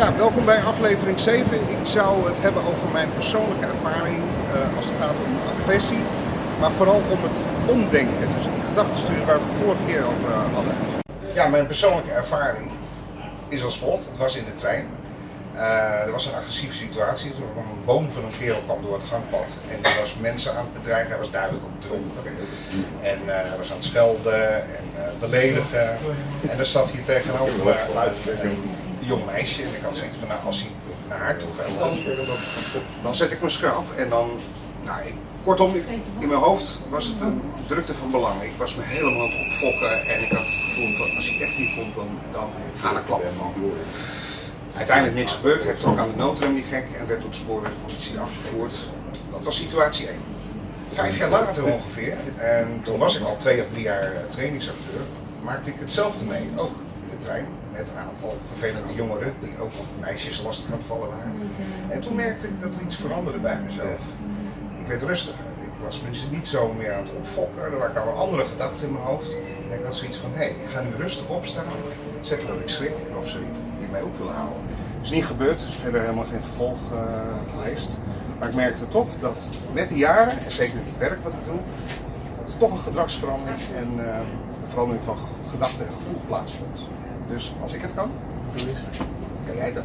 Ja, welkom bij aflevering 7. Ik zou het hebben over mijn persoonlijke ervaring uh, als het gaat om agressie, maar vooral om het omdenken. Dus die gedachtenstuur waar we het vorige keer over uh, hadden. Ja, mijn persoonlijke ervaring is als volgt. Het was in de trein. Uh, er was een agressieve situatie. Er een boom van een kerel kwam door het gangpad. En er was mensen aan het bedreigen. Hij was duidelijk op dronken. En uh, hij was aan het schelden en beledigen. En er zat hier tegenover een jong meisje. En ik had zoiets van, nou, als hij naar haar toe gaat, dan, dan zet ik me schrap. En dan, nou, ik, kortom, in mijn hoofd was het een drukte van belang. Ik was me helemaal aan het opfokken. En ik had het gevoel van, als hij echt niet komt, dan, dan gaan er klappen van. Uiteindelijk niks gebeurd. Hij trok aan de noodrem die gek en werd door de spoorwegpolitie afgevoerd. Dat was situatie 1. Vijf jaar later ongeveer, en toen was ik al twee of drie jaar eh, trainingsacteur, maakte ik hetzelfde mee. Ook de trein, met een aantal vervelende jongeren die ook op meisjes lastig aan het vallen waren. En toen merkte ik dat er iets veranderde bij mezelf. Ik werd rustiger. Ik was mensen niet zo meer aan het opfokken. Er waren andere gedachten in mijn hoofd. En ik had zoiets van, hé, hey, ik ga nu rustig opstaan. Zeggen dat ik schrik of zoiets mij ook wil halen. Dat is niet gebeurd, is verder helemaal geen vervolg uh, geweest. Maar ik merkte toch dat met de jaren, en zeker het werk wat ik doe, dat er toch een gedragsverandering en uh, een verandering van gedachten en gevoel plaatsvond. Dus als ik het kan, kan jij het ook.